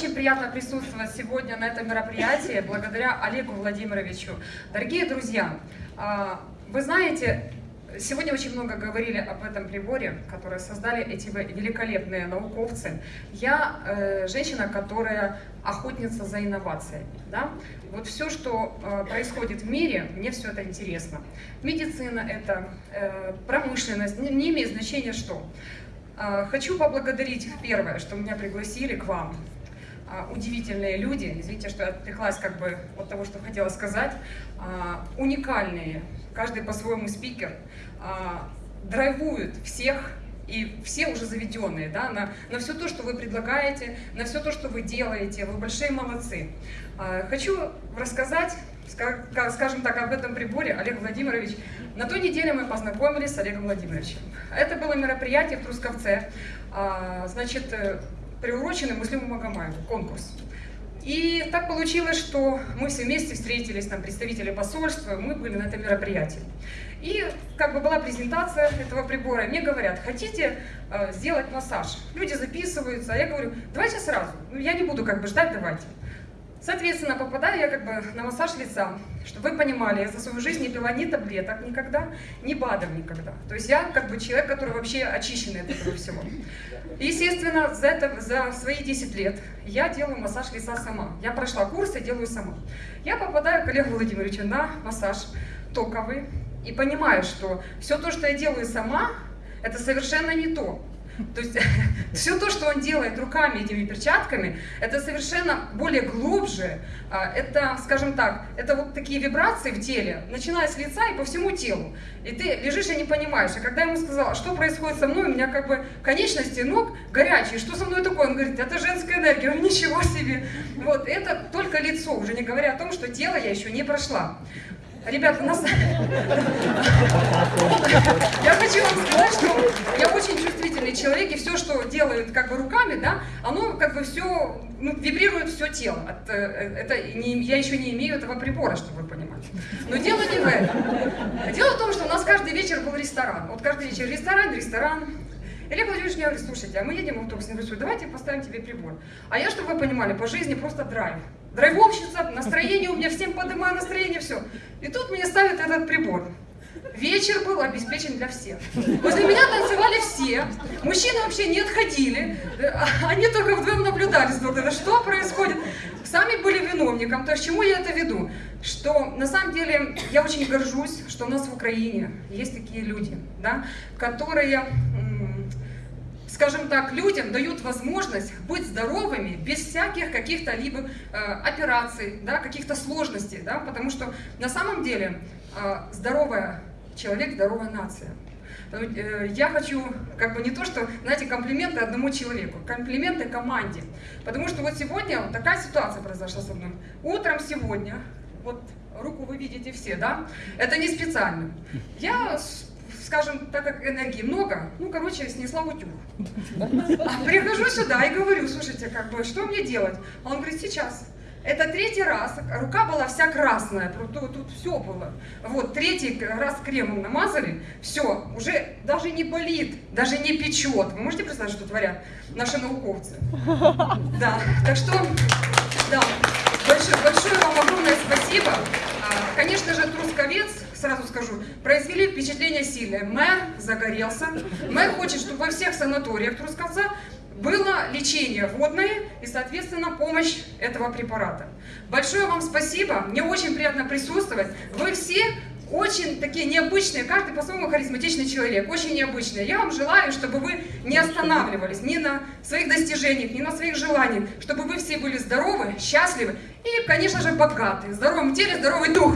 очень приятно присутствовать сегодня на этом мероприятии благодаря Олегу Владимировичу. Дорогие друзья, а, вы знаете, Сегодня очень много говорили об этом приборе, который создали эти великолепные науковцы. Я э, женщина, которая охотница за инновациями. Да? Вот все, что э, происходит в мире, мне все это интересно. Медицина это, э, промышленность, не, имеет значения что. Э, хочу поблагодарить первое, что меня пригласили к вам. Э, удивительные люди, извините, что я отвлеклась как бы от того, что хотела сказать, э, уникальные каждый по-своему спикер, а, драйвуют всех и все уже заведенные, да, на, на все то, что вы предлагаете, на все то, что вы делаете, вы большие молодцы. А, хочу рассказать, скажем так, об этом приборе, Олег Владимирович. На той неделе мы познакомились с Олегом Владимировичем. Это было мероприятие в Трусковце, а, значит, приуроченный Муслиму Магомаеву, конкурс. И так получилось, что мы все вместе встретились, там представители посольства, мы были на этом мероприятии. И как бы была презентация этого прибора, мне говорят, хотите э, сделать массаж? Люди записываются, а я говорю, давайте сразу, ну, я не буду как бы ждать, давайте. Соответственно, попадаю я как бы на массаж лица, чтобы вы понимали, я за свою жизнь не пила ни таблеток никогда, ни БАДов никогда. То есть я как бы человек, который вообще очищенный от этого всего. Естественно, за, это, за свои 10 лет я делаю массаж лица сама. Я прошла курсы, делаю сама. Я попадаю к Олегу Владимировичу на массаж токовый и понимаю, что все то, что я делаю сама, это совершенно не то. То есть все то, что он делает руками, этими перчатками, это совершенно более глубже. А, это, скажем так, это вот такие вибрации в теле, начиная с лица и по всему телу. И ты лежишь и не понимаешь. И когда я ему сказала, что происходит со мной, у меня как бы конечности ног горячие, что со мной такое? Он говорит, это женская энергия. Я говорю, ничего себе. Вот, это только лицо, уже не говоря о том, что тело я еще не прошла. Ребята, нас... Я хочу вам сказать, что я очень чувствительный человек, и все, что делают как бы руками, да, оно как бы все, ну, вибрирует все тело. От, э, это, не, я еще не имею этого прибора, чтобы вы понимали. Но дело не в этом. Дело в том, что у нас каждый вечер был ресторан. Вот каждый вечер ресторан, ресторан, Олег Владимирович мне говорит, слушайте, а мы едем в автобус, я говорю, давайте поставим тебе прибор. А я, чтобы вы понимали, по жизни просто драйв. Драйвовщица, настроение у меня, всем поднимаю настроение, все. И тут мне ставят этот прибор. Вечер был обеспечен для всех. Возле меня танцевали все. Мужчины вообще не отходили. Они только вдвоем наблюдали что происходит. Сами были виновником. То есть, чему я это веду? Что на самом деле я очень горжусь, что у нас в Украине есть такие люди, да, которые скажем так, людям дают возможность быть здоровыми без всяких каких-то либо э, операций, да, каких-то сложностей, да, потому что на самом деле э, здоровая человек, здоровая нация. Э, я хочу, как бы не то, что, знаете, комплименты одному человеку, комплименты команде. Потому что вот сегодня вот такая ситуация произошла со мной. Утром сегодня, вот руку вы видите все, да? Это не специально. Я скажем, так как энергии много, ну, короче, снесла утюг. А прихожу сюда и говорю, слушайте, как бы, что мне делать? А он говорит, сейчас. Это третий раз, рука была вся красная, тут, тут все было. Вот, третий раз кремом намазали, все, уже даже не болит, даже не печет. Вы можете представить, что творят наши науковцы? Да, так что, да, большое, большое вам огромное спасибо. А, конечно же, Трусковец сразу скажу, произвели впечатление сильное. Мэр загорелся, мэр хочет, чтобы во всех санаториях Трускавца было лечение водное и, соответственно, помощь этого препарата. Большое вам спасибо, мне очень приятно присутствовать. Вы все очень такие необычные, каждый по-своему харизматичный человек, очень необычные. Я вам желаю, чтобы вы не останавливались ни на своих достижениях, ни на своих желаниях, чтобы вы все были здоровы, счастливы и, конечно же, богаты. В теле, здоровый дух.